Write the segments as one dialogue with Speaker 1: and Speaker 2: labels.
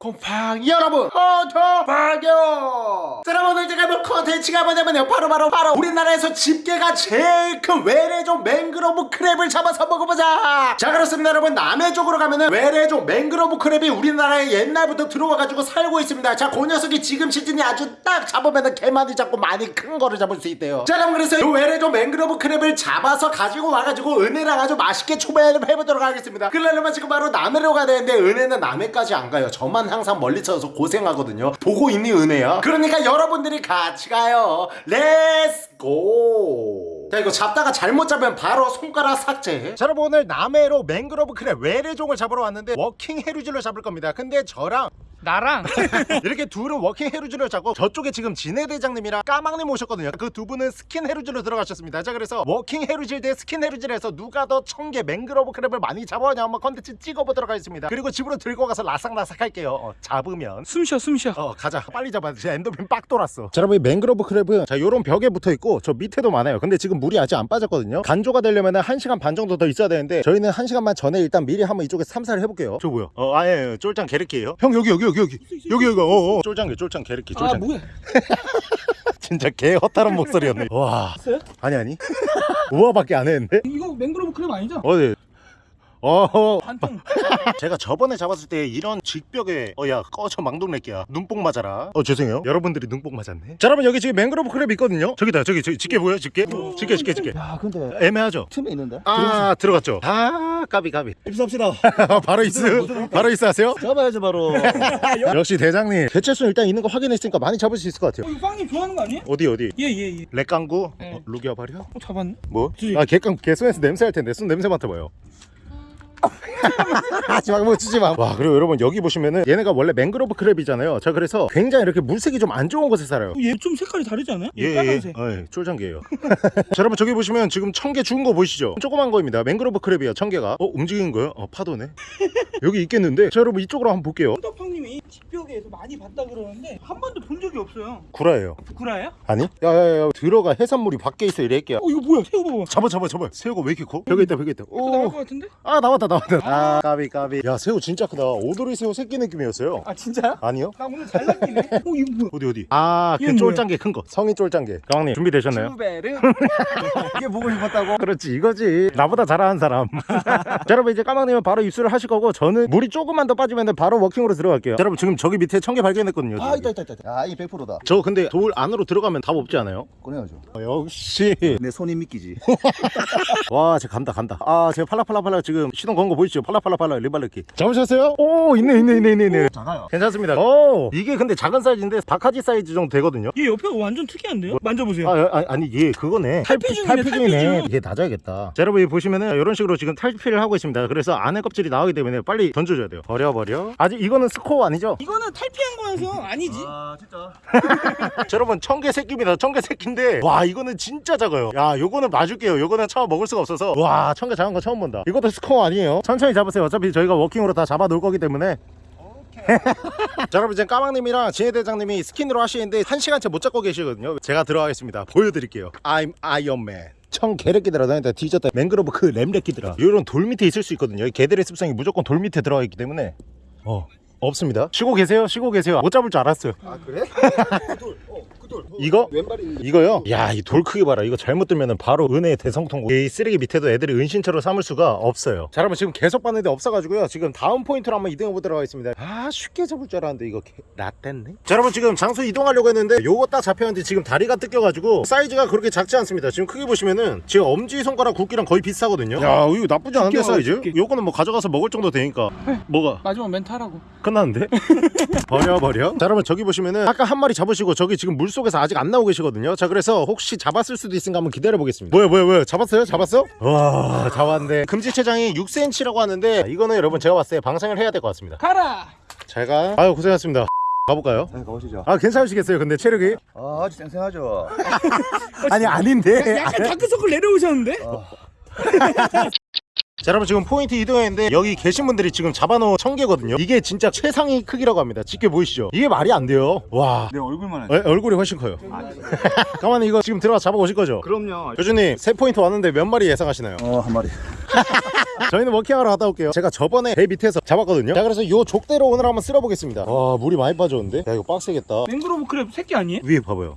Speaker 1: 곰팡이 여러분 자 여러분 오늘 제가 볼 컨텐츠가 뭐냐면요. 바로 바로 바로 우리나라에서 집게가 제일 큰 외래종 맹그로브 crab을 잡아서 먹어보자. 자 그렇습니다 여러분. 남해 쪽으로 가면은 외래종 맹그로브 crab이 우리나라에 옛날부터 들어와가지고 살고 있습니다. 자 그 녀석이 지금 시즌이 아주 딱 잡으면은 개 많이 잡고 많이 큰 거를 잡을 수 있대요. 자 여러분 그래서 이 외래종 맹그로브 crab을 잡아서 가지고 와가지고 은혜랑 아주 맛있게 초배를 해보도록 하겠습니다. 그러려면 지금 바로 남해로 가야 되는데 은혜는 남해까지 안 가요. 저만 항상 멀리 쳐서 고생하거든요. 보고 있니 은혜야? 그러니까 여러분들이 같이 가요. Let's go 자 이거 잡다가 잘못 잡으면 바로 손가락 삭제. 자 여러분 오늘 남해로 맹그로브 crab 외래종을 잡으러 왔는데 워킹 해루질로 잡을 겁니다. 근데 저랑
Speaker 2: 나랑?
Speaker 1: 이렇게 둘은 워킹 해루질을 잡고 저쪽에 지금 진해 대장님이랑 까망님 오셨거든요. 그 두 분은 스킨 해루질로 들어가셨습니다. 자 그래서 워킹 해루질 대 스킨 해루질에서 누가 더 청개 맹그로브 crab을 많이 잡아오냐 한번 컨텐츠 찍어보도록 하겠습니다. 그리고 집으로 들고 가서 라삭라삭 할게요. 어, 잡으면.
Speaker 2: 숨 쉬어 숨 쉬어.
Speaker 1: 어 가자. 빨리 잡아야 돼 엔더핀 빡 돌았어. 자 여러분 이 맹그로브 crab은 자 요런 벽에 붙어있고 저 밑에도 많아요. 근데 지금 물이 아직 안 빠졌거든요. 간조가 되려면 은 1시간 반 정도 더 있어야 되는데 저희는 1시간만 전에 일단 미리 한번 이쪽에 탐사를 해볼게요. 저 뭐야? 어 아예. 쫄짱 게르키예요. 형 여기 여기 여기 여기. 여기 여기 어어. 쫄짱 쫄짱 게르키
Speaker 2: 아
Speaker 1: 쫄짱
Speaker 2: 뭐야
Speaker 1: 진짜 개 헛다른 목소리였네. 와.
Speaker 2: 있어요?
Speaker 1: 아니 아니. 우와밖에 안 했는데?
Speaker 2: 이거 맹그로브 crab 아니죠?
Speaker 1: 어디 어.
Speaker 2: 반통.
Speaker 1: 제가 저번에 잡았을 때 이런 직벽에 어 야 꺼져 망동내끼야. 눈뽕 맞아라. 어 죄송해요. 여러분들이 눈뽕 맞았네. 자 여러분 여기 지금 맹그로브 crab 있거든요. 저기다 저기 저기 집게 보여 집게? 집게 집게 집게.
Speaker 3: 야 근데
Speaker 1: 애매하죠?
Speaker 3: 틈에 있는데?
Speaker 1: 아 들어갔죠. 아 까비 까비.
Speaker 3: 입수합시다.
Speaker 1: 바로 있어 바로 있어 하세요?
Speaker 3: 잡아야지 바로.
Speaker 1: 역시 대장님. 개체수 일단 있는 거 확인했으니까 많이 잡을 수 있을 것 같아요.
Speaker 2: 어, 이거 빵님 좋아하는 거 아니에요?
Speaker 1: 어디 어디?
Speaker 2: 예예예.
Speaker 1: 렉강구?
Speaker 2: 네.
Speaker 1: 어, 루기아 발이야
Speaker 2: 어 잡았네.
Speaker 1: 뭐? 아 개깡 개손에서 냄새 할 텐데. 손 냄새 맡아봐요 하지 마, 뭐 주지 마. 와, 그리고 여러분 여기 보시면은 얘네가 원래 맹그로브 crab이잖아요. 자, 그래서 굉장히 이렇게 물색이 좀 안 좋은 곳에 살아요.
Speaker 2: 얘 좀 색깔이 다르지 않아요? 얘
Speaker 1: 예, 예,
Speaker 2: 빨간색
Speaker 1: 예, 쫄장개예요. 자, 여러분 저기 보시면 지금 청개 죽은 거 보이시죠? 조그만 거입니다. 맹그로브 crab이야, 청개가. 어, 움직이는 거요? 어, 파도네. 여기 있겠는데. 자, 여러분 이쪽으로 한번 볼게요.
Speaker 2: 헌터팡님이 집벽에서 많이 봤다 그러는데 한 번도 본 적이 없어요
Speaker 1: 구라예요.
Speaker 2: 구라예요?
Speaker 1: 아니? 야야야, 들어가 해산물이 밖에 있어 이래끼야.
Speaker 2: 어 이거 뭐야 새우 봐봐
Speaker 1: 잡아, 잡아, 잡아. 새우가 왜 이렇게 커? 벽에 있다, 벽에 있다.
Speaker 2: 또 나올
Speaker 1: 오,
Speaker 2: 것 같은데?
Speaker 1: 아 나왔다, 나왔다. 아, 까비, 까비. 야, 새우 진짜 크다. 오도리 새우 새끼 느낌이었어요.
Speaker 2: 아 진짜요?
Speaker 1: 아니요?
Speaker 2: 나 오늘 잘 낚이네 어 이거 뭐야
Speaker 1: 어디 어디? 아, 그
Speaker 2: 얘는 뭐야?
Speaker 1: 쫄짱개 큰 거. 성인 쫄짱개. 가왕님 준비되셨나요?
Speaker 2: 슈베르
Speaker 3: 이게 보고 싶었다고
Speaker 1: 그렇지 이거지 나보다 잘하는 사람 자 여러분 이제 까망님은 바로 입수를 하실 거고 저는 물이 조금만 더 빠지면 바로 워킹으로 들어갈게요 자, 여러분 지금 저기 밑에 청개 발견했거든요
Speaker 3: 아. 있다 있다 있다 야이 100%다
Speaker 1: 저 근데 돌 안으로 들어가면 답 없지 않아요?
Speaker 3: 꺼내야죠
Speaker 1: 어, 역시
Speaker 3: 내 손이 믿기지
Speaker 1: 와 제가 간다 간다 아 제가 팔라팔라팔라 지금 시동 건거 보이시죠? 팔라팔라팔라 리발르키. 잡으셨어요? 오 있네 있네 있네 있네 있네.
Speaker 3: 작아요.
Speaker 1: 괜찮습니다. 오. 이게 근데 작은 사이즈인데 바카지 사이즈 정도 되거든요.
Speaker 2: 얘 옆에가 완전 특이한데요? 만져보세요.
Speaker 1: 아, 아 아니 얘 그거네. 탈피
Speaker 2: 탈피 중이네,
Speaker 1: 탈피중이네.
Speaker 2: 탈피중.
Speaker 1: 이게 낮아야겠다. 자 여러분 여기 보시면은 이런 식으로 지금 탈피를 하고 있습니다. 그래서 안에 껍질이 나오기 때문에 빨리 던져줘야 돼요. 버려 버려. 아직 이거는 스코어 아니죠?
Speaker 2: 이거는 탈피한 거여서 아니지.
Speaker 3: 아 진짜?
Speaker 1: 자, 여러분 청개 새끼입니다. 청개 새끼인데 와 이거는 진짜 작아요. 야 요거는 놔줄게요. 요거는 처음 먹을 수가 없어서. 와 청개 작은 거 처음 본다. 이것도 스코어 아니에요 천천히 잡으세요. 어차피 저희가 워킹으로 다 잡아 놓을 거기 때문에. 자 여러분 이제 까망님이랑 진해대장님이 스킨으로 하시는데 한 시간째 못 잡고 계시거든요. 제가 들어가겠습니다. 보여드릴게요. I'm 아이언맨 청 개래끼들아 너희들 뒤졌다. 맹그로브 crab래끼들아 이런 돌 밑에 있을 수 있거든요. 이 개들의 습성이 무조건 돌 밑에 들어가 있기 때문에. 어 없습니다. 쉬고 계세요? 쉬고 계세요? 못 잡을 줄 알았어요.
Speaker 3: 아 그래? 그돌어그돌
Speaker 1: 이거?
Speaker 3: 왼발이
Speaker 1: 이거요? 야 이 돌 크기 봐라. 이거 잘못 들면 바로 은혜의 대성통고 이 쓰레기 밑에도 애들이 은신처로 삼을 수가 없어요. 자 여러분 지금 계속 봤는데 없어가지고요. 지금 다음 포인트로 한번 이동해 보도록 하겠습니다. 아 쉽게 잡을 줄 알았는데 이거 개- 라떼네? 자 여러분 지금 장소 이동하려고 했는데 요거 딱 잡혔는데 지금 다리가 뜯겨가지고 사이즈가 그렇게 작지 않습니다. 지금 크게 보시면은 지금 엄지손가락 굵기랑 거의 비슷하거든요. 야 이거 나쁘지 않은데 사이즈?
Speaker 2: 두께.
Speaker 1: 요거는 뭐 가져가서 먹을 정도 되니까. 뭐가?
Speaker 2: 마지막 멘트 하라고.
Speaker 1: 끝났는데? 버려 버려. 자 여러분 저기 보시면은 아까 한 마리 잡으시고 저기 지금 물속에서 아직 안 나오고 계시거든요. 자 그래서 혹시 잡았을 수도 있으니까 한번 기다려 보겠습니다. 뭐야 뭐야 뭐야 잡았어요? 잡았어? 와 잡았는데 금지체장이 6cm라고 하는데 이거는 여러분 제가 봤을 때 방생을 해야 될 것 같습니다.
Speaker 2: 가라!
Speaker 1: 잘가? 아유 고생하셨습니다. 가볼까요?
Speaker 3: 자 가보시죠.
Speaker 1: 아 괜찮으시겠어요 근데 체력이?
Speaker 3: 아 아주 쌩쌩하죠.
Speaker 1: 아니 아닌데.
Speaker 2: 약간 다크서클 내려오셨는데?
Speaker 1: 자 여러분 지금 포인트 이동했는데 여기 계신 분들이 지금 잡아놓은 청개거든요. 이게 진짜 최상위 크기라고 합니다. 집게 보이시죠? 이게 말이 안 돼요. 와.
Speaker 3: 내 얼굴만
Speaker 1: 에, 얼굴이 훨씬 커요. 가만히 이거 지금 들어가 잡아오실 거죠?
Speaker 3: 그럼요.
Speaker 1: 교주님 세 포인트 왔는데 몇 마리 예상하시나요?
Speaker 3: 어 한 마리.
Speaker 1: 저희는 워킹하러 갔다 올게요. 제가 저번에 배 밑에서 잡았거든요. 자 그래서 요 족대로 오늘 한번 쓸어보겠습니다. 와 물이 많이 빠졌는데? 야 이거 빡세겠다.
Speaker 2: 맹그로브 crab 새끼 아니에요?
Speaker 1: 위에 봐봐요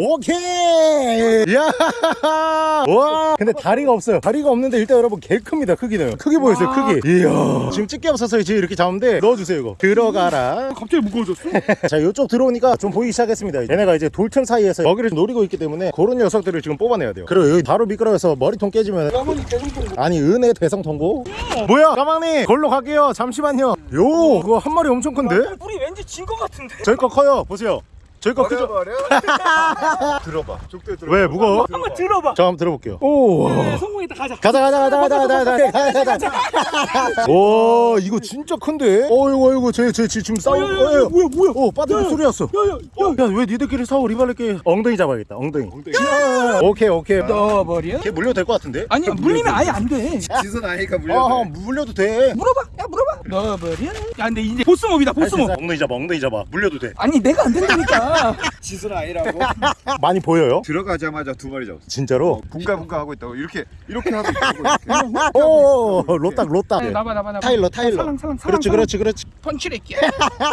Speaker 1: 오케이! 야와! 근데 다리가 없어요. 다리가 없는데 일단 여러분 개 큽니다 크기는. 크기 보였어요
Speaker 2: 와.
Speaker 1: 크기. 이야. 지금 집게 없어서 지금 이렇게 잡는데 넣어주세요 이거. 들어가라.
Speaker 2: 갑자기 무거워졌어?
Speaker 1: 자 이쪽 들어오니까 좀 보이기 시작했습니다. 얘네가 이제 돌틈 사이에서 먹이를 노리고 있기 때문에 그런 녀석들을 지금 뽑아내야 돼요. 그리고 여기 바로 미끄러워서 머리통 깨지면 아니 은혜 대성통고 뭐야? 까망님 걸로 갈게요. 잠시만요. 요! 그거 한 마리 엄청 큰데?
Speaker 2: 뿌리 왠지 진거 같은데?
Speaker 1: 저희 거 커요. 보세요 저희 거 그죠?
Speaker 3: 들어봐. 족대 들어봐.
Speaker 1: 왜 무거워?
Speaker 2: 한번 들어봐.
Speaker 1: 저 한번 들어볼게요. 오.
Speaker 2: 네, 성공했다 가자.
Speaker 1: 가자 가자 가자 가자 가자 가자 가자. 와 이거 진짜 큰데? 어이구 어이구 쟤쟤 지금 싸우.
Speaker 2: 어, 어 뭐야 뭐야?
Speaker 1: 어
Speaker 2: 빠뜨리
Speaker 1: 소리 났어.
Speaker 2: 야야
Speaker 1: 야왜 니들끼리 싸워 리발레끼? 엉덩이 잡아야겠다 엉덩이. 엉덩이. 오케이 오케이.
Speaker 2: 떠버려.
Speaker 1: 걔 물려도 될 것 같은데?
Speaker 2: 아니 물리면 아예 안 돼.
Speaker 3: 지선
Speaker 1: 아이가
Speaker 3: 물려.
Speaker 1: 물려도 돼.
Speaker 2: 물어봐. 야 물어봐. 넣어버려. 야 근데 이제 보스몹이다 보스몹.
Speaker 1: 엉덩이 잡아 엉덩이 잡아 물려도 돼.
Speaker 2: 아니 내가 안 된다니까.
Speaker 3: 지선 아니라고?
Speaker 1: 많이 보여요?
Speaker 3: 들어가자마자 두 마리 잡았어.
Speaker 1: 진짜로?
Speaker 3: 분가 분가 하고 있다고. 이렇게 이렇게 하고 있다고 이렇게.
Speaker 1: 오 로딱 로딱
Speaker 2: 네, 나봐 나봐 나봐.
Speaker 1: 타일러 타일러.
Speaker 2: 사랑 사랑 사랑
Speaker 1: 그렇지 그렇지 그렇지.
Speaker 2: 펀치레끼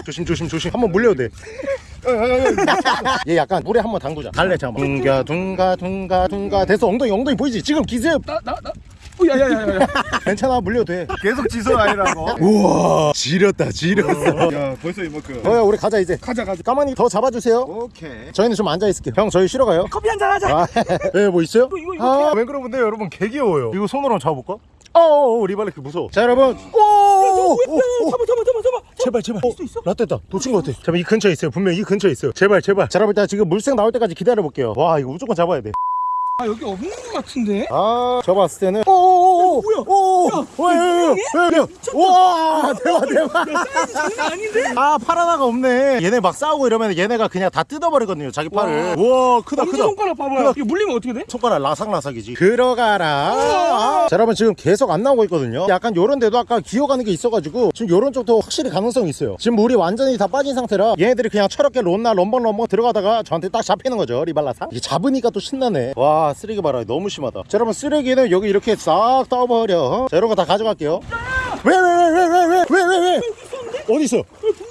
Speaker 1: 조심 조심 조심. 한번 물려도 돼 얘 약간 물에 한번 담그자. 달래 잠깐 둥가 둥가 둥가 둥가. 됐어. 엉덩이 엉덩이 보이지? 지금 기습
Speaker 2: 나나나. 어, 야야야야야
Speaker 1: 괜찮아 물려도 돼
Speaker 3: 계속 지선 아니라고
Speaker 1: 우와 지렸다 지렸어
Speaker 3: 야 벌써 이만큼
Speaker 1: 어야 우리 가자 이제
Speaker 2: 가자 가자
Speaker 1: 가만히 더 잡아주세요
Speaker 3: 오케이
Speaker 1: 저희는 좀 앉아 있을게요 형 저희 쉬러 가요
Speaker 2: 커피 한잔 하자
Speaker 1: 아, 예, 뭐 있어요?
Speaker 2: 이거, 이거, 이거
Speaker 1: 아, 왜 그러는데 여러분 개 귀여워요. 이거 손으로 한번 잡아볼까? 어어, 리발레크 무서워. 자, 여러분. 오.
Speaker 2: 잡아 잡아 잡아 잡아
Speaker 1: 제발, 제발.
Speaker 2: 있어, 있어?
Speaker 1: 라떼다. 놓친 것 같아. 잠깐 이 근처에 있어요. 분명 히 이 근처에 있어요. 제발, 제발. 자, 여러분 일단 지금 물색 나올 때까지 기다려 볼게요. 와, 이거 무조건 잡아야 돼.
Speaker 2: 아 여기 없는 거 같은데
Speaker 1: 아, 저 봤을 때는. 오, 오, 오,
Speaker 2: 뭐야?
Speaker 1: 오,
Speaker 2: 야,
Speaker 1: 오, 야, 야, 야, 야, 야. 와, 대박, 대박.
Speaker 2: 사이즈 장난 아닌데
Speaker 1: 아, 팔 하나가 없네. 얘네 막 싸우고 이러면 얘네가 그냥 다 뜯어버리거든요. 자기 팔을. 우와, 크다, 크다.
Speaker 2: 손가락 봐봐요
Speaker 1: 크다.
Speaker 2: 이거 물리면 어떻게 돼?
Speaker 1: 손가락 라삭라삭이지 들어가라 자 여러분 지금 계속 안 나오고 있거든요 약간 요런 데도 아까 기어가는 게 있어가지고 지금 요런 쪽도 확실히 가능성이 있어요 지금 물이 완전히 다 빠진 상태라 얘네들이 그냥 철없게 론나 럼벙럼벙 들어가다가 저한테 딱 잡히는 거죠 리발라사 이게 잡으니까 또 신나네 와 쓰레기 봐라 너무 심하다. 자 여러분 쓰레기는 여기 이렇게 싹 떠버려. 어? 자 이런 거다 가져갈게요. 왜왜왜왜왜왜왜 왜? 어디 있어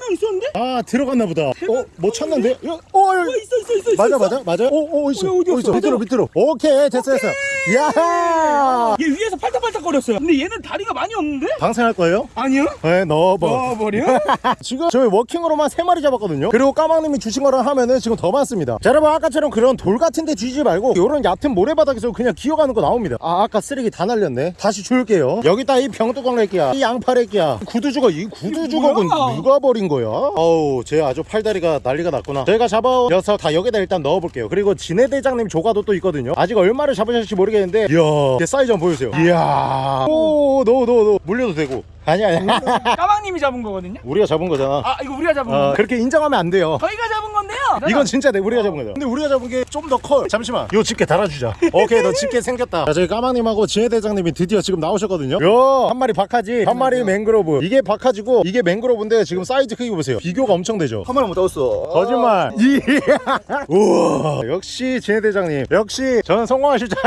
Speaker 2: 명 있었는데?
Speaker 1: 아 들어갔나 보다. 어못 찾는데? 어, 어,
Speaker 2: 어 있어 있어 있어
Speaker 1: 맞아
Speaker 2: 있어.
Speaker 1: 맞아 맞아 오, 오 있어
Speaker 2: 어디, 어디
Speaker 1: 오 있어? 밑으로 밑으로. 오케이 됐어 됐어. 야하!
Speaker 2: 얘 위에서 팔딱팔딱 거렸어요. 근데 얘는 다리가 많이 없는데?
Speaker 1: 방생할 거예요?
Speaker 2: 아니요.
Speaker 1: 네 넣어봐.
Speaker 2: 넣어버려?
Speaker 1: 지금 저희 워킹으로만 세마리 잡았거든요. 그리고 까망님이 주신 거랑 하면은 지금 더 많습니다. 자 여러분 아까처럼 그런 돌 같은 데 뒤지지 말고 요런 얕은 모래바닥에서 그냥 기어가는 거 나옵니다. 아 아까 쓰레기 다 날렸네. 다시 줄게요. 여기다 이 병뚜껑 렉기야 이 양파 렉기야. 구두 주걱 이 구두 주걱은
Speaker 2: 뭐야?
Speaker 1: 누가 버린 거 야? 어우 쟤 아주 팔다리가 난리가 났구나. 잡아온 녀석 다 여기다 일단 넣어볼게요. 그리고 진해대장님 조가도 또 있거든요. 아직 얼마를 잡으실지 모르겠는데 이야 제 사이즈 한번 보여주세요. 이야. 오 넣어 넣어 넣어 물려도 되고 아니야 아니야.
Speaker 2: 까망님이 잡은 거거든요?
Speaker 1: 우리가 잡은 거잖아.
Speaker 2: 아 이거 우리가 잡은
Speaker 1: 어,
Speaker 2: 거
Speaker 1: 그렇게 인정하면 안 돼요.
Speaker 2: 저희가 잡은 건데요?
Speaker 1: 이건 진짜 내 우리가 잡은 거다. 근데 우리가 잡은 게 좀 더 커. 잠시만. 요 집게 달아주자. 오케이 너 집게 생겼다. 자 저희 까망님하고 진해대장님이 드디어 지금 나오셨거든요. 요 한 마리 박하지? 한 마리 맹그로브. 이게 박하지고 이게 맹그로브인데 지금 사이즈 크기 보세요. 비교가 엄청 되죠?
Speaker 3: 한 마리 못 잡았어.
Speaker 1: 거짓말. 이야 우와. 역시 진해대장님. 역시 저는 성공하실 줄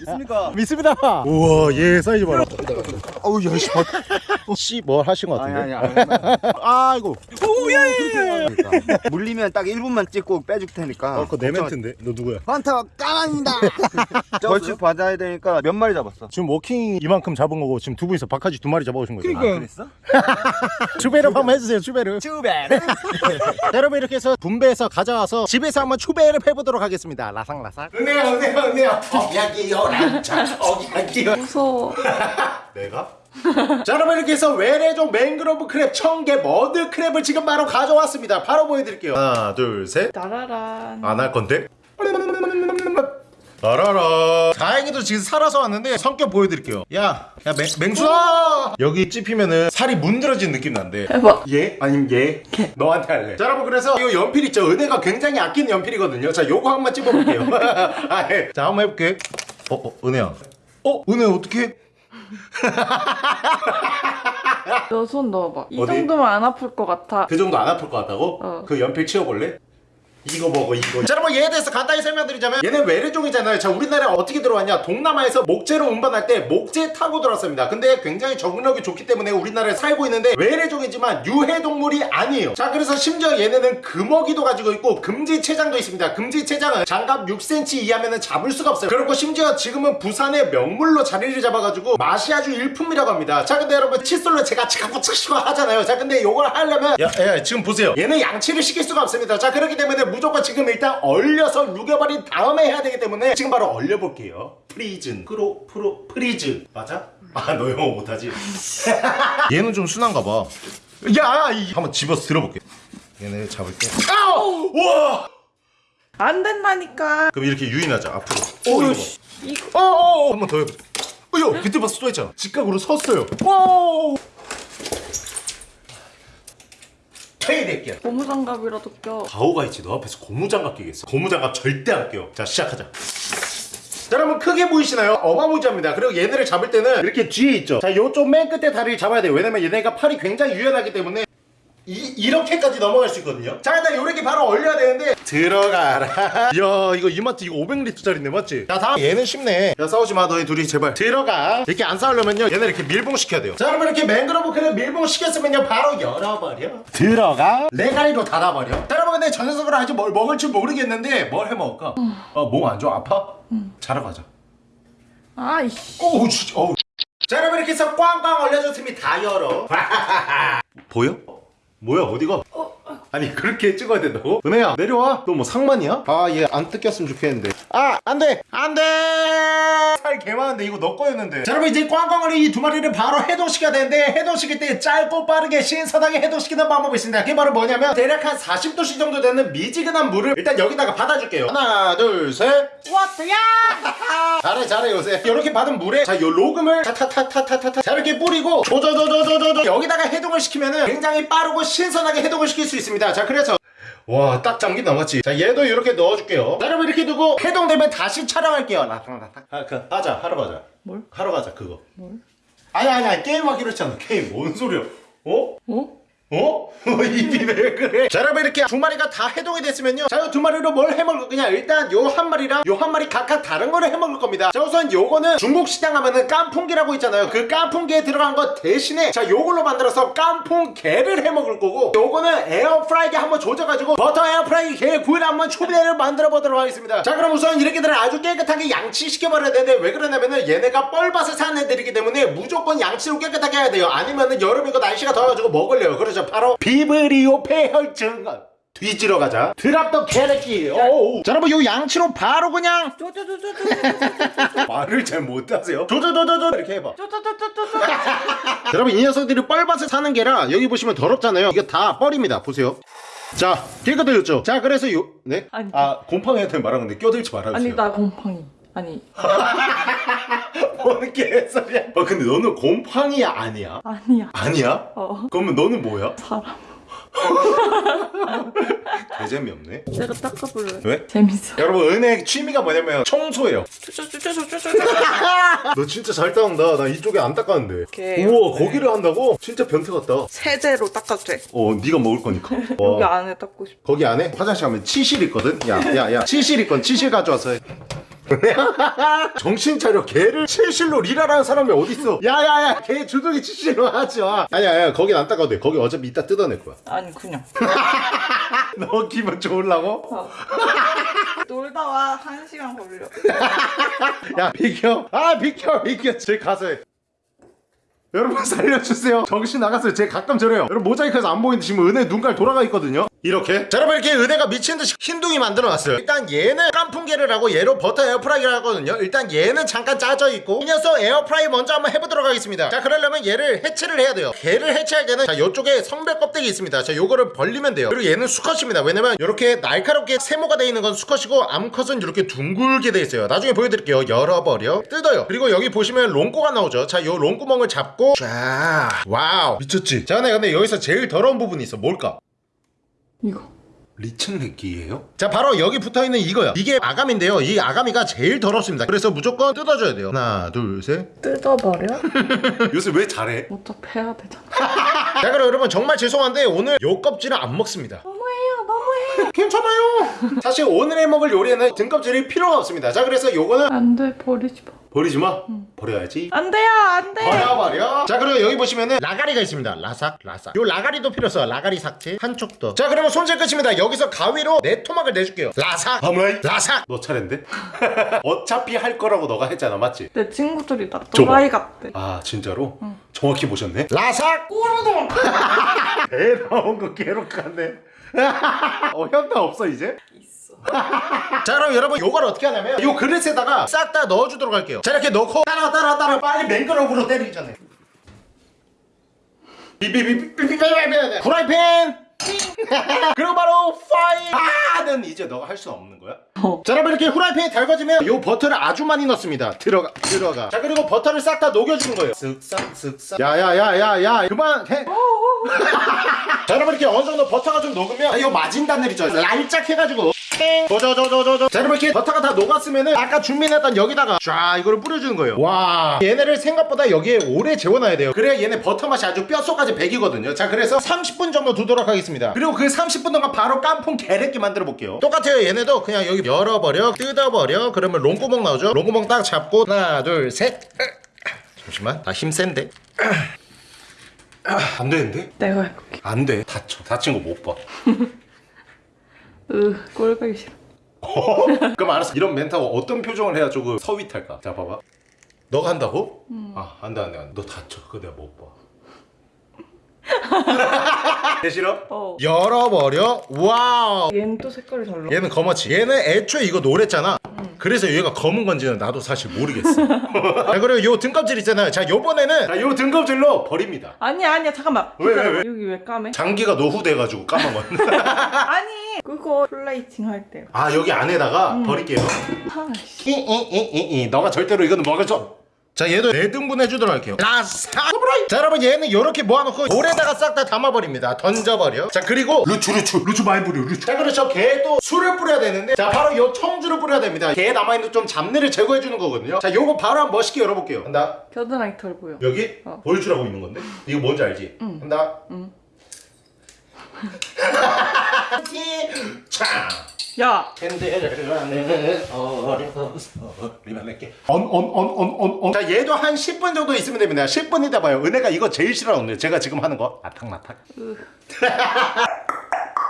Speaker 3: 있습니까?
Speaker 1: 믿습니다. 우와 얘 사이즈 봐라. 어우 야씨 씨뭘 하신 것 같은데
Speaker 3: 아니 아니
Speaker 1: 아이고
Speaker 2: 오예예
Speaker 3: 물리면 딱 1분만 찍고 빼줄 테니까
Speaker 1: 어, 그거 내 멘트인데 너 누구야
Speaker 3: 환타 까만이다 벌칙 받아야 되니까 몇 마리 잡았어
Speaker 1: 지금 워킹 이만큼 잡은 거고 지금 두 분이서 박하지 두 마리 잡아오신 거예요.
Speaker 2: 그러니까.
Speaker 3: 그랬어?
Speaker 1: 추베르 한번 해주세요. 추베르. 자, 여러분 이렇게 해서 분배해서 가져와서 집에서 한번 추베르 해보도록 하겠습니다. 라상라상. 은혜야 은혜야 은혜야. 어기야기요 란차 어기야기요.
Speaker 4: 무서워.
Speaker 1: 내가? 자 여러분 이렇게 해서 외래종 mangrove crab 청게 mud crab을 지금 바로 가져왔습니다. 바로 보여드릴게요. 하나 둘 셋.
Speaker 4: 나라란.
Speaker 1: 안 할 건데? 따라라 다행히도 지금 살아서 왔는데 성격 보여드릴게요 야야 맹수아 여기 찝히면은 살이 문드러진 느낌 난대
Speaker 4: 해봐.
Speaker 1: 얘? 아니면 얘? 너한테 할래 자 여러분 그래서 이 연필 있죠 은혜가 굉장히 아끼는 연필이거든요 자 요거 한번 찝어볼게요 아, 예. 자 한번 해볼게 어, 어 은혜야 어? 은혜 어떻게
Speaker 4: 너 손 넣어봐. 이
Speaker 1: 어디?
Speaker 4: 정도면 안 아플 것 같아.
Speaker 1: 그 정도 안 아플 것 같다고?
Speaker 4: 어.
Speaker 1: 그 연필 치워볼래? 이거 먹어 이거. 자 여러분 얘에 대해서 간단히 설명드리자면 얘는 외래종이잖아요. 자 우리나라에 어떻게 들어왔냐? 동남아에서 목재로 운반할 때 목재 타고 들어왔습니다. 근데 굉장히 적응력이 좋기 때문에 우리나라에 살고 있는데 외래종이지만 유해동물이 아니에요. 자 그래서 심지어 얘네는 금어기도 가지고 있고 금지체장도 있습니다. 금지체장은 장갑 6cm 이하면은 잡을 수가 없어요. 그리고 심지어 지금은 부산의 명물로 자리를 잡아가지고 맛이 아주 일품이라고 합니다. 자 근데 여러분 칫솔로 제가 치카부치시고 하잖아요. 자 근데 요걸 하려면 야, 야 지금 보세요. 얘는 양치를 시킬 수가 없습니다. 자 그렇기 때문에 무조건 지금 일단 얼려서 녹여버린 다음에 해야 되기 때문에 지금 바로 얼려볼게요 freezing fro fro freeze 맞아? 아 너 영어 못하지? 얘는 좀 순한가 봐 야, 이 한번 집어서 들어볼게 얘네 잡을게 아우! 와!
Speaker 4: 안 된다니까.
Speaker 1: 그럼 이렇게 유인하자 앞으로 이거
Speaker 4: 씨. 이거.
Speaker 1: 봐. 어, 어, 어. 한번 더 해보자 어여 그때 봤어 또 했잖아 직각으로 섰어요 오! 퇴이될게요
Speaker 4: 고무장갑이라도 껴.
Speaker 1: 가오가 있지 너 앞에서 고무장갑 끼겠어. 고무장갑 절대 안 껴. 자 시작하자. 자 여러분 크게 보이시나요? 어마무지합니다. 그리고 얘네를 잡을 때는 이렇게 뒤에 있죠. 자 요쪽 맨 끝에 다리를 잡아야 돼요. 왜냐면 얘네가 팔이 굉장히 유연하기 때문에 이, 이렇게까지 넘어갈 수 있거든요. 자 일단 요렇게 바로 얼려야 되는데. 들어가라. 야 이거 이마트 이거 500리터짜리인데 맞지? 자 다음. 얘는 쉽네. 야 싸우지마 너희 둘이 제발. 들어가. 이렇게 안 싸우려면요 얘네 이렇게 밀봉시켜야 돼요. 자 여러분 이렇게 맹그로브 그냥 밀봉시켰으면요 바로 열어버려. 들어가. 레가리로 닫아버려. 자 여러분 근데 저 녀석을 아직 뭘 먹을 줄 모르겠는데 뭘 해먹을까? 어몸 안 좋아? 아파? 자러 가자.
Speaker 4: 아이씨.
Speaker 1: 오우 진짜 어우. 자 여러분 이렇게 해서 꽝꽝 얼려줬으면 다 열어. 보여? 뭐야 어디가? 아니 그렇게 찍어야 된다고? 은혜야 내려와. 너 뭐 상만이야? 아 얘 안 뜯겼으면 좋겠는데. 아 안돼! 안돼! 살 개많은데 이거 너 거였는데. 자 여러분 이제 꽝꽝을 이두 마리를 바로 해동시켜야 되는데 해동시킬 때 짧고 빠르게 신선하게 해동시키는 방법이 있습니다. 그게 바로 뭐냐면 대략 한 40도씨 정도 되는 미지근한 물을 일단 여기다가 받아줄게요. 하나 둘셋
Speaker 4: 야!
Speaker 1: 잘해 잘해 요새. 이렇게 받은 물에 자요 로금을 타타타타타타 자 이렇게 뿌리고 조조조조조조 여기다가 해동을 시키면은 굉장히 빠르고 신선하게 해동을 시킬 수 있습니다. 자 그래서 와 딱 잠긴 남았지 자 얘도 이렇게 넣어줄게요. 자 여러분 이렇게 두고 해동되면 다시 촬영할게요. 라탕라탕 아, 그, 하자. 하러 가자.
Speaker 4: 뭘?
Speaker 1: 하러 가자 그거.
Speaker 4: 뭘?
Speaker 1: 아니 아니 아니 게임하기로 했잖아. 게임 뭔 소리야? 어?
Speaker 4: 어?
Speaker 1: 어? 입이 왜 그래? 자 여러분 이렇게 두 마리가 다 해동이 됐으면요. 자 이 두 마리로 뭘 해먹을 거냐 일단 요 한 마리랑 요 한 마리 각각 다른 거를 해먹을 겁니다. 자 우선 요거는 중국 시장 가면은 깐풍기라고 있잖아요. 그 깐풍기에 들어간 것 대신에 자 요걸로 만들어서 깐풍게를 해먹을 거고 요거는 에어프라이기 한번 조져가지고 버터 에어프라이기 게 구이를 한번 초비대를 만들어 보도록 하겠습니다. 자 그럼 우선 이렇게들을 아주 깨끗하게 양치시켜버려야 되는데 왜 그러냐면은 얘네가 뻘밭을 사는 애들이기 때문에 무조건 양치로 깨끗하게 해야 돼요. 아니면은 여름이고 날씨가 더워가지고 먹을래요 그렇죠 바로 비브리오 폐혈증 뒤지러 가자 드랍더 캐릭터 자 여러분 요 양치로 바로 그냥 말을 잘 못하세요 조조조조조 이렇게 해봐 여러분 이 녀석들이 뻘밭에 사는 게라 여기 보시면 더럽잖아요 이게 다 뻘입니다 보세요 자 깨끗해졌죠 자 그래서 요
Speaker 4: 네아
Speaker 1: 곰팡이한테 말하는데 껴들지 말아주세요
Speaker 4: 아니 나 곰팡이 아니
Speaker 1: 뭔 개소리야 어 근데 너는 곰팡이 아니야
Speaker 4: 아니야.
Speaker 1: 아니야?
Speaker 4: 어
Speaker 1: 그러면 너는 뭐야?
Speaker 4: 사람.
Speaker 1: 개재미 없네
Speaker 4: 내가 닦아볼래.
Speaker 1: 왜?
Speaker 4: 재밌어.
Speaker 1: 여러분 은혜 취미가 뭐냐면 청소예요. 너 진짜 잘 닦는다 나 이쪽에 안 닦았는데
Speaker 4: 오케이.
Speaker 1: 우와 거기를 한다고? 진짜 변태 같다
Speaker 4: 세제로 닦아도 돼.
Speaker 1: 어 네가 먹을 거니까
Speaker 4: 여기
Speaker 1: 와.
Speaker 4: 안에 닦고 싶어.
Speaker 1: 거기 안에 화장실 가면 치실 있거든 야야야 치실 있건 치실 가져와서 해 정신 차려. 개를 치실로 리라라는 사람이 어딨어? 야야야. 개 주둥이 치실로 하지 마. 아니야 야. 거긴 안 닦아도 돼. 거기 어차피 이따 뜯어낼 거야.
Speaker 4: 아니 그냥.
Speaker 1: 너 기분 좋으려고?
Speaker 4: 어. 놀다 와. 한 시간 걸려.
Speaker 1: 야 비켜. 아 비켜 비켜. 제 가서 해 여러분 살려주세요. 정신 나갔어요. 쟤 가끔 저래요. 여러분 모자이크에서 안 보이는데 지금 은혜 눈깔 돌아가 있거든요 이렇게? 자 여러분 이렇게 은혜가 미친듯이 흰둥이 만들어 놨어요. 일단 얘는 깐풍기를 하고 얘로 버터 에어프라이를 하거든요. 일단 얘는 잠깐 짜져 있고 이 녀석 에어프라이 먼저 한번 해보도록 하겠습니다. 자 그러려면 얘를 해체를 해야 돼요. 게를 해체할 때는 자 요쪽에 성별 껍데기 있습니다. 자 요거를 벌리면 돼요. 그리고 얘는 수컷입니다. 왜냐면 이렇게 날카롭게 세모가 돼 있는 건 수컷이고 암컷은 이렇게 둥글게 돼 있어요. 나중에 보여드릴게요. 열어버려. 뜯어요. 그리고 여기 보시면 롱꼬가 나오죠. 자 요 롱구멍을 잡고 자 와우. 미쳤지? 자 근데 여기서 제일 더러운 부분이 있어. 뭘까
Speaker 4: 이거.
Speaker 1: 리층렉기예요? 자 바로 여기 붙어있는 이거요 이게 아가미인데요 이 아가미가 제일 더럽습니다 그래서 무조건 뜯어줘야 돼요 하나 둘셋
Speaker 4: 뜯어버려?
Speaker 1: 요새 왜 잘해?
Speaker 4: 어차피 해야 되잖아.
Speaker 1: 자 그럼 여러분 정말 죄송한데 오늘 요 껍질은 안 먹습니다
Speaker 4: 너무해요, 너무해.
Speaker 1: 괜찮아요 사실 오늘 먹을 요리에는 등껍질이 필요가 없습니다 자 그래서 요거는
Speaker 4: 안 돼, 버리지 마.
Speaker 1: 버리지 마 버려야지
Speaker 4: 안 돼요, 안 돼.
Speaker 1: 버려 버려 자 그리고 여기 보시면은 라가리가 있습니다 라삭 라삭 요 라가리도 필요 없어 라가리 삭제 한쪽 더자 그러면 손질 끝입니다 여기서 가위로 내 토막을 내줄게요 라삭 어머이 라삭 너 차례인데? 어차피 할 거라고 너가 했잖아 맞지?
Speaker 4: 내 친구들이 나
Speaker 1: 줘봐.
Speaker 4: 또라이 같대.
Speaker 1: 아 진짜로? 정확히 보셨네 라삭
Speaker 4: 꼬르동.
Speaker 1: 배 나온 거 괴롭겠네 어 현타 없어 이제?
Speaker 4: 있어.
Speaker 1: 자 그럼 여러분 요걸 어떻게 하냐면 요 그릇에다가 싹 다 넣어주도록 할게요 자 이렇게 넣고 따라 따라 따라 빨리 맨그럽으로 때리기 전에 비비비비비비비비 후라이팬 그리고 바로 파이는 이제 너가 할 수 없는 거야?
Speaker 4: 어.
Speaker 1: 자 여러분 이렇게 후라이팬이 달궈지면 요 버터를 아주 많이 넣습니다. 들어가 들어가. 자 그리고 버터를 싹 다 녹여주는 거예요. 쓱싹 쓱싹. 야야야야야 그만해. 자 여러분 이렇게 어느 정도 버터가 좀 녹으면 이 마진 단늘 있죠. 랄짝 해가지고 저저저저저저 자 여러분 이렇게 버터가 다 녹았으면은 아까 준비했던 여기다가 쫙 이거를 뿌려주는 거예요. 와. 얘네를 생각보다 여기에 오래 재워놔야 돼요. 그래야 얘네 버터 맛이 아주 뼛속까지 배기거든요. 자 그래서 30분 정도 두도록 하겠습니다. 그리고 그 30분 동안 바로 깐풍 게레끼 만들어 볼게요. 똑같아요 얘네도. 그냥 여기 열어버려 뜯어버려. 그러면 롱구멍 나오죠? 롱구멍 딱 잡고 하나 둘셋. 잠시만. 나 힘 센데? 안 되는데?
Speaker 4: 내가 해볼게.
Speaker 1: 안 돼. 다쳐. 다친 거 못 봐.
Speaker 4: 으, 꼴보기 싫어.
Speaker 1: 그럼 알았어. 이런 멘트가 어떤 표정을 해야 조금 sweet할까? 자, 봐봐. 너가 한다고? 아, 안 돼, 안 돼, 안 돼. 너 다쳐. 그거 내가 못 봐. 내 싫어?
Speaker 4: 어.
Speaker 1: 열어버려. 와우.
Speaker 4: 얘는 또 색깔이 달라.
Speaker 1: 얘는 검었지. 얘는 애초에 이거 노랬잖아. 그래서 얘가 검은 건지는 나도 사실 모르겠어. 자, 그리고 요 등껍질 있잖아요. 자, 요번에는 자, 요 등껍질도 버립니다.
Speaker 4: 아니야, 아니야, 잠깐만.
Speaker 1: 왜, 왜,
Speaker 4: 기다려.
Speaker 1: 왜?
Speaker 4: 여기 왜 까매?
Speaker 1: 장기가 노후돼가지고 까만 건.
Speaker 4: 아니, 그거 플레이팅 할 때요.
Speaker 1: 아, 여기 안에다가 버릴게요.
Speaker 4: 아씨.
Speaker 1: 이이이이 너가 절대로 이거는 먹을 수 없- 자 얘도 네 등분 해주도록 할게요 라사 자 여러분 얘는 이렇게 모아놓고 볼에다가 싹 다 담아버립니다 던져버려 자 그리고 루추 루추 루추 많이 뿌려 루추 자 그렇죠 게도 술을 뿌려야 되는데 자 바로 요 청주를 뿌려야 됩니다 게에 남아있는 좀 잡내를 제거해주는 거거든요 자 요거 바로 한번 멋있게 열어볼게요 한다
Speaker 4: 겨드랑이 털 보여.
Speaker 1: 여기
Speaker 4: 어.
Speaker 1: 보여주라고 있는 건데 이거 뭔지 알지?
Speaker 4: 응.
Speaker 1: 한다
Speaker 4: 응.
Speaker 1: 차
Speaker 4: 야,
Speaker 1: 캔들을 안에 어려서 리만할게. 언언언언언언. 자 얘도 한 10분 정도 있으면 됩니다. 10분 이다 봐요. 은혜가 이거 제일 싫어하는데 제가 지금 하는 거. 아탁나탁.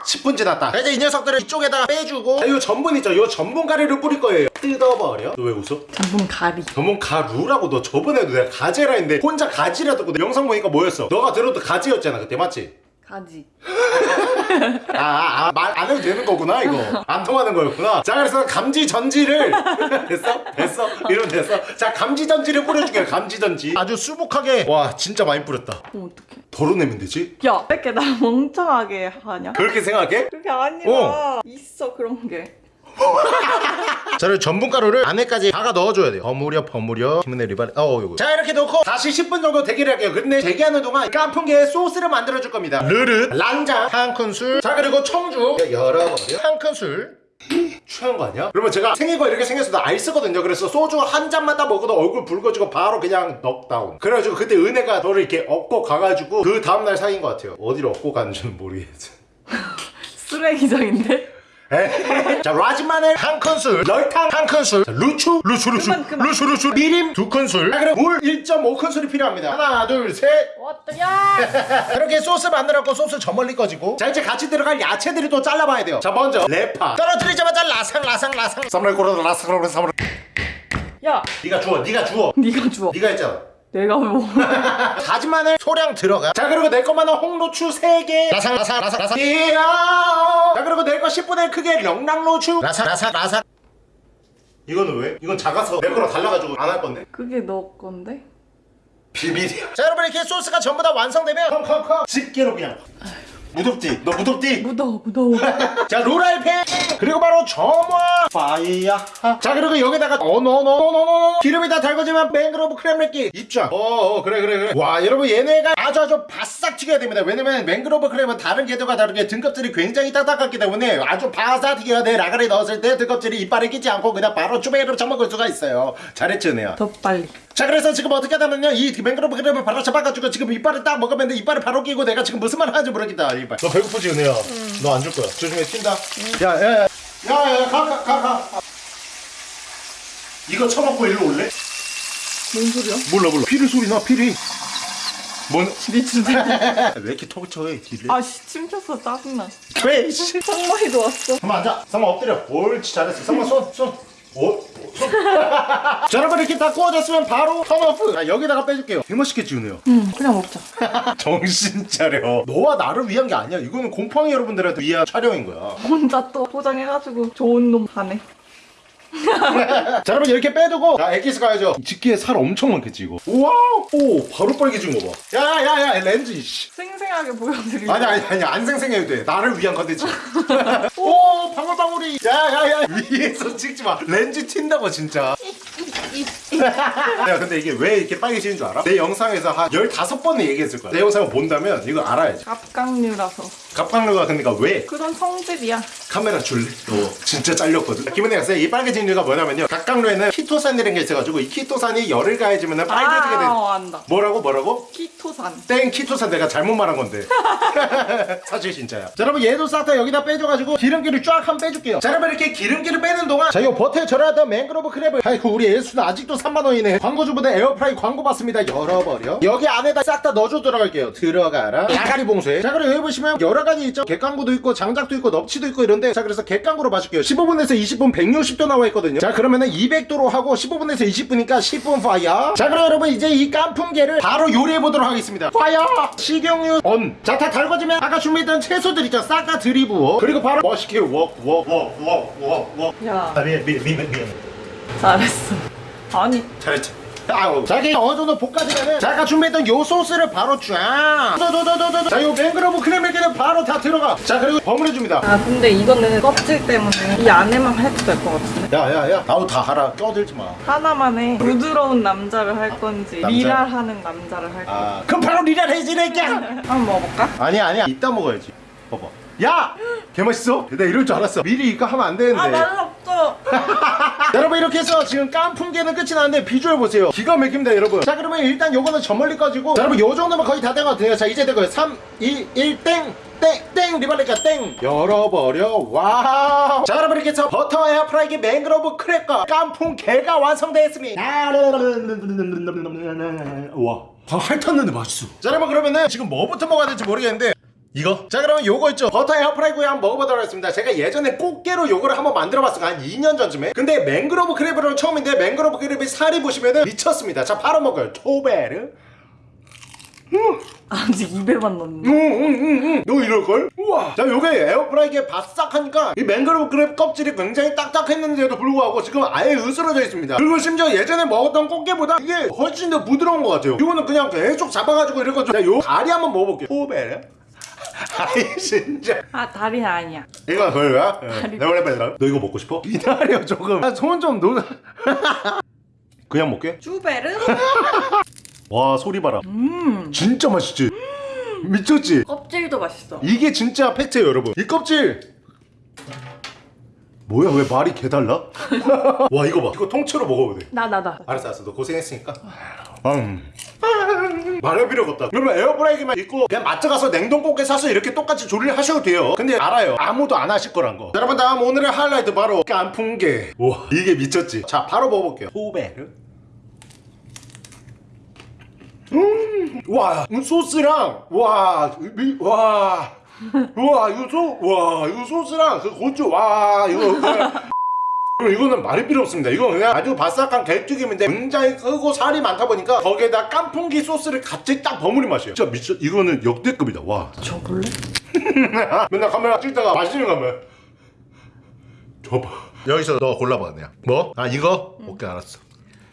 Speaker 1: 10분 지났다. 자, 이제 이 녀석들을 이쪽에다가 빼주고. 자, 요 전분 있죠. 요 전분 가루를 뿌릴 거예요. 뜯어버려. 너 왜 웃어?
Speaker 4: 전분 가리.
Speaker 1: 전분 가루라고 너 저번에도 내가 가지라 했는데 혼자 가지라 듣고 영상 보니까 뭐였어? 너가 들어도 가지였잖아 그때. 맞지?
Speaker 4: 가지.
Speaker 1: 아, 아, 말 안 해도 되는 거구나, 이거. 안 통하는 거였구나. 자, 그래서 감지 전지를. 됐어? 됐어? 이러면 됐어? 자, 감지 전지를 뿌려줄게요, 감지 전지. 아주 수북하게. 와, 진짜 많이 뿌렸다.
Speaker 4: 그럼 어떡해.
Speaker 1: 덜어내면 되지?
Speaker 4: 야, 왜 이렇게 나 멍청하게 하냐?
Speaker 1: 그렇게 생각해?
Speaker 4: 그게 아니라 있어 그런 게.
Speaker 1: 자, 그리고 전분가루를 안에까지 다가 넣어줘야 돼요. 버무려, 버무려. 김은혜 리바리. 어, 요거. 자, 이렇게 넣고 다시 10분 정도 대기를 할게요. 근데 대기하는 동안 깐풍기에 소스를 만들어 줄 겁니다. 르르, 란장, 한 큰술. 자, 그리고 청주. 열어버려. 한 큰술. 취한 거 아니야? 그러면 제가 생긴 거 이렇게 생겼어도 알쓰거든요. 그래서 소주 한 잔만 딱 먹어도 얼굴 붉어지고 바로 그냥 넉다운. 그래가지고 그때 은혜가 너를 이렇게 업고 가가지고 그 다음날 사귄 것 같아요. 어디로 업고 가는지는 모르겠어.
Speaker 4: 쓰레기장인데?
Speaker 1: 자 라지마늘 한 큰술 설탕 한 큰술. 자, 루추 루추 루추.
Speaker 4: 그만, 그만.
Speaker 1: 루추 루추. 미림 두 큰술. 자 그리고 물 1.5큰술이 필요합니다. 하나 둘셋.
Speaker 4: 어떠냐?
Speaker 1: 이렇게 소스 만들었고 소스 저 멀리 꺼지고. 자 이제 같이 들어갈 야채들이 또 잘라봐야 돼요. 자 먼저 대파. 떨어뜨리자마자 라상 라상 라상. 사무라이 코로나 라상 라상 사무라이
Speaker 4: 야,
Speaker 1: 네가 주워 네가 주워.
Speaker 4: 네가 주워.
Speaker 1: 네가 했잖아
Speaker 4: 내가 뭐.
Speaker 1: 다진 마늘 소량 들어가. 자 그리고 내 것만은 홍고추 3개. 라삭 라삭 라삭 라삭. 자 그리고 내 거 10분의 크게 명랑로추. 라삭 라삭 라삭. 이거는 왜? 이건 작아서 내 거랑 달라가지고 안 할 건데.
Speaker 4: 그게 너 건데?
Speaker 1: 비밀이야. 자 여러분 이렇게 소스가 전부 다 완성되면 come come come. 집게로 그냥 무겁지? 너 무겁지?
Speaker 4: 무거워 무거워.
Speaker 1: 자 롤알팬! 그리고 바로 점화! 파이야. 자 그리고 여기다가 어너너너너너 기름이 다 달궈지면 맹그로브 crab맥기. 입장 어어 그래 그래 그래. 와 여러분 얘네가 아주 아주 바싹 튀겨야 됩니다. 왜냐면 맹그로브 crab은 다른 게들과 다르게 등껍질이 굉장히 딱딱하기 때문에 아주 바싹 튀겨야 돼. 라가리 넣었을 때 등껍질이 이빨에 끼지 않고 그냥 바로 주베이로 쳐먹을 수가 있어요. 잘했죠 은혜야?
Speaker 4: 더 빨리
Speaker 1: 자 그래서 지금 어떻게 하냐면요. 이 맹그로브 크랩을 바로 잡아가지고 지금 이빨을 딱 먹으면 돼 이빨을 바로 끼고 내가 지금 무슨 말 하는지 모르겠다 이빨 너 배고프지 은혜야? 너안 줄 거야. 조심해 튄다. 야야야. 야야야 가가 가 가. 이거 처먹고 일로 올래?
Speaker 4: 뭔 소리야?
Speaker 1: 몰라 몰라. 피리 소리 나 피리. 뭔?
Speaker 4: 미친
Speaker 1: 왜 이렇게 턱을 쳐해 길래
Speaker 4: 아씨 침쳤어 짜증나.
Speaker 1: 왜 씨.
Speaker 4: 성마이도 왔어.
Speaker 1: 한번 앉아. 상마 엎드려. 옳지 잘했어. 상마 손손 오, 손. 자 여러분 이렇게 다 구워졌으면 바로 turn off 자 여기다가 빼줄게요 개맛있겠지 은혜야
Speaker 4: 응 그냥 먹자
Speaker 1: 정신 차려. 너와 나를 위한 게 아니야. 이거는 곰팡이 여러분들한테 위한 촬영인 거야.
Speaker 4: 혼자 또 포장해가지고 좋은 놈 사네
Speaker 1: 자, 여러분 이렇게 빼두고 자, 엑기스 가야죠. 집게에 살 엄청 많겠지 이거. wow, 오, 바로 빨개진 거 봐. 야, 야, 야, 렌즈. 씨.
Speaker 4: 생생하게 보여드리려
Speaker 1: 아니, 아니, 아니, 안 생생해도 돼. 나를 위한 컨텐츠. 오, 방울방울이. 야, 야, 야, 위에서 찍지 마. 렌즈 튄다고 진짜. 야, 근데 이게 왜 이렇게 빨개지는 줄 알아? 내 영상에서 한 15번을 얘기했을 거야. 내 영상을 본다면 이거 알아야지.
Speaker 4: 갑각류라서
Speaker 1: 갑각류가 그러니까 왜?
Speaker 4: 그런 성질이야
Speaker 1: 카메라 줄래? 너 진짜 잘렸거든. 김은혜 학생 이 빨개진 이유가 뭐냐면요. 갑각류에는 키토산이라는 게 있어가지고 이 키토산이 열을 가해지면 빨개지게 돼.
Speaker 4: 아 어, 안다.
Speaker 1: 뭐라고 뭐라고?
Speaker 4: 키토산.
Speaker 1: 땡 키토산 내가 잘못 말한 건데. 사실 진짜야. 자 여러분 얘도 싹 다 여기다 빼줘가지고 기름기를 쫙한번 빼줄게요. 자 여러분 이렇게 기름기를 빼는 동안 자 이거 버터에 절여놨던 맹그로브 crab을 아이고 우리 예수는 아직도 3만원이네. 광고주보다 air fry 광고 받습니다. 열어버려. 여기 안에다 싹 다 넣어줘 들어갈게요. 들어가라. 야가리 봉쇄. 자 그리고 여기 보시면 여러가지 있죠. 객광구도 있고 장작도 있고 넙치도 있고 이런데 자 그래서 객광구로 봐줄게요. 15분에서 20분 160도 나와 있거든요. 자 그러면은 200도로 하고 15분에서 20분이니까 10분 fire. 자 그럼 여러분 이제 이 깐풍게를 바로 요리해 보도록 하겠습니다. fire! 식용유 온자 다 달궈지면 아까 준비했던 채소들 있죠? 싹 다 들이부어 그리고 바로 멋있게 웍웍웍웍웍웍
Speaker 4: 야.
Speaker 1: 아 미안 미안 미안 미안.
Speaker 4: 잘했어. 아니.
Speaker 1: 잘했지 아우. 자기 어느 정도 볶아지면은 자 아까 준비했던 요 소스를 바로 쫙. 도도도도도 자요 맹그로브 크레밀게는 바로 다 들어가. 자 그리고 버무려줍니다.
Speaker 4: 아 근데 이거는 껍질 때문에 이 안에만 해도 될 것 같은데.
Speaker 1: 야야야. 나도 다 하라. 껴들지 마.
Speaker 4: 하나만 해 부드러운 남자를 할 건지
Speaker 1: 남자?
Speaker 4: 리랄하는 남자를 할 건지.
Speaker 1: 아, 그럼 바로 리랄 해지랄게
Speaker 4: 한번 먹어볼까?
Speaker 1: 아니야 아니야. 이따 먹어야지. 봐봐 야! 개맛있어? 내가 이럴 줄 알았어 미리 이거 하면 안 되는데
Speaker 4: 아 맛없어
Speaker 1: 여러분 이렇게 해서 지금 깐풍게는 끝이 나는데 비주얼 보세요 기가 막힙니다 여러분 자 그러면 일단 요거는 저 멀리 꺼지고 자 여러분 요 정도면 거의 다 된 것 같아요 자 이제 되고요 3 2 1 땡! 땡! 땡! 열어버려 wow 자 여러분 이렇게 해서 버터 air fry기 맹그로브 crab과 깐풍게가 완성되었습니다 우와 다 핥았는데 맛있어 자 여러분 그러면은 지금 뭐부터 먹어야 될지 모르겠는데 이거? 자 그러면 요거 있죠. 버터 air fry구이 한번 먹어보도록 하겠습니다. 제가 예전에 꽃게로 요거를 한번 만들어봤어요. 한 2년 전쯤에. 근데 맹그로브 crab은 처음인데 맹그로브 crab이 살이 보시면은 미쳤습니다. 자 바로 먹어요. 토베르.
Speaker 4: 아직 입에만 넣는
Speaker 1: 응응응응 너 이럴걸? 우와. 자 요게 air fry기에 바싹하니까 이 맹그로브 crab 껍질이 굉장히 딱딱했는데도 불구하고 지금 아예 으스러져 있습니다. 그리고 심지어 예전에 먹었던 꽃게보다 이게 훨씬 더 부드러운 것 같아요. 이거는 그냥 계속 잡아가지고 이런 거죠. 요 다리 한번 먹어볼게요. 토베르 아이 진짜.
Speaker 4: 아 다리는 아니야.
Speaker 1: 이거 별로야?
Speaker 4: 다리.
Speaker 1: 내가 원래 빼더라 너 이거 먹고 싶어? 기다려 조금. 손좀 놓... 그냥 먹게?
Speaker 4: 쭈베르?
Speaker 1: 와 소리 봐라.
Speaker 4: 음.
Speaker 1: 진짜 맛있지? 미쳤지?
Speaker 4: 껍질도 맛있어.
Speaker 1: 이게 진짜 팩트예요 여러분. 이 껍질! 뭐야 왜 말이 개달라? 와 이거 봐. 이거 통째로 먹어도 돼.
Speaker 4: 나 나 나.
Speaker 1: 알았어 알았어. 너 고생했으니까 음. 말할 필요가 없다. 그러면 에어프라이기만 있고 그냥 마트 가서 냉동고기 사서 이렇게 똑같이 조리를 하셔도 돼요. 근데 알아요. 아무도 안 하실 거란 거. 여러분 다음 오늘의 하이라이트 바로 깐풍게 와 이게 미쳤지. 자 바로 먹어볼게요. 토베르. 음, 와, 이 소스랑, 와, 미, 와, 와, 이거 소, 와, 이거 소스랑 그 고추, 와, 이거. 이거는 말이 필요 없습니다. 이거 그냥 아주 바삭한 개튀김인데 굉장히 크고 살이 많다 보니까 거기에다 깐풍기 소스를 같이 딱 버무린 맛이에요. 진짜 미쳐 이거는 역대급이다. 와.
Speaker 4: 저 볼래?
Speaker 1: 맨날 카메라 찍다가 맛있는 거 하면 줘봐. 여기서 너 골라봐 그냥. 뭐? 아 이거? 오케이 알았어.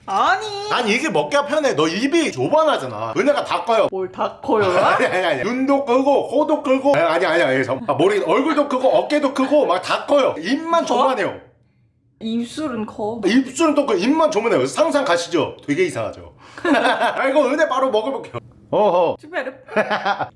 Speaker 4: 아니.
Speaker 1: 난 이게 먹기가 편해. 너 입이 좁아나잖아. 은혜가 다 커요.
Speaker 4: 뭘 다 커요?
Speaker 1: 아니 아니 아니 눈도 크고 코도 크고 아니 아니 아니 아니 아, 머리 얼굴도 크고 어깨도 크고 막 다 커요 입만 조만해요
Speaker 4: 입술은 커.
Speaker 1: 입술은 또그 입만 조만해요 상상 가시죠 되게 이상하죠 아이고 은혜 바로 먹어볼게요 어허
Speaker 4: 쭈베르.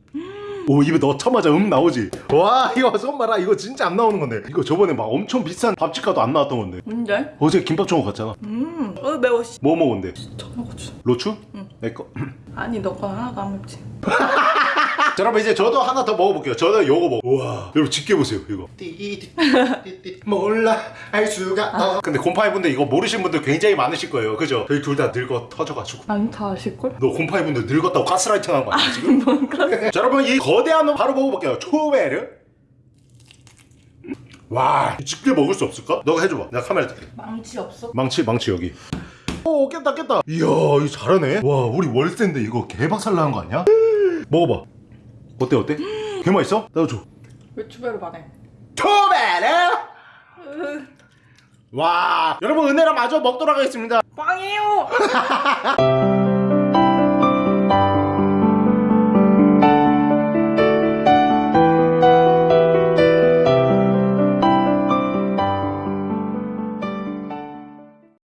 Speaker 1: 오 입에 넣자마자 음 나오지 와 이거 손 봐라 이거 진짜 안 나오는 건데 이거 저번에 막 엄청 비싼 밥집 가도 안 나왔던 건데
Speaker 4: 뭔데?
Speaker 1: 어제 김밥 총각 갔잖아
Speaker 4: 음. 어 매워. 씨.
Speaker 1: 뭐 먹었는데
Speaker 4: 청양고추.
Speaker 1: 로추? 내거
Speaker 4: 아니 너건 하나도 안 맵지.
Speaker 1: 자, 여러분 이제 저도 하나 더 먹어볼게요. 저도 요거 먹어. 우와, 여러분 집게 보세요. 이거. 띠띠띠띠 몰라 알 수가. 어. 근데 곰팡이 분들 이거 모르시는 분들 굉장히 많으실 거예요. 그죠? 저희 둘 다 늙어 터져가지고.
Speaker 4: 난다 아실걸?
Speaker 1: 너 곰팡이 분들 늙었다고 가스라이팅 하는 거 아니야 지금? 자, 여러분 이 거대한 놈 바로 먹어볼게요. 초베르. 와, 집게 먹을 수 없을까? 너가 해줘봐. 내가 카메라 들게.
Speaker 4: 망치 없어?
Speaker 1: 망치, 망치 여기. 오, 깼다, 깼다. 이야, 이거 잘하네. 와, 우리 월세인데 이거 개박살 나는 거 아니야? 먹어봐. 어때, 어때? 개 맛있어? 나도 줘.
Speaker 4: 왜 쭈베르 반해?
Speaker 1: 토베르! 와, 여러분 은혜랑 마저 먹도록 하겠습니다.
Speaker 4: 빵이에요.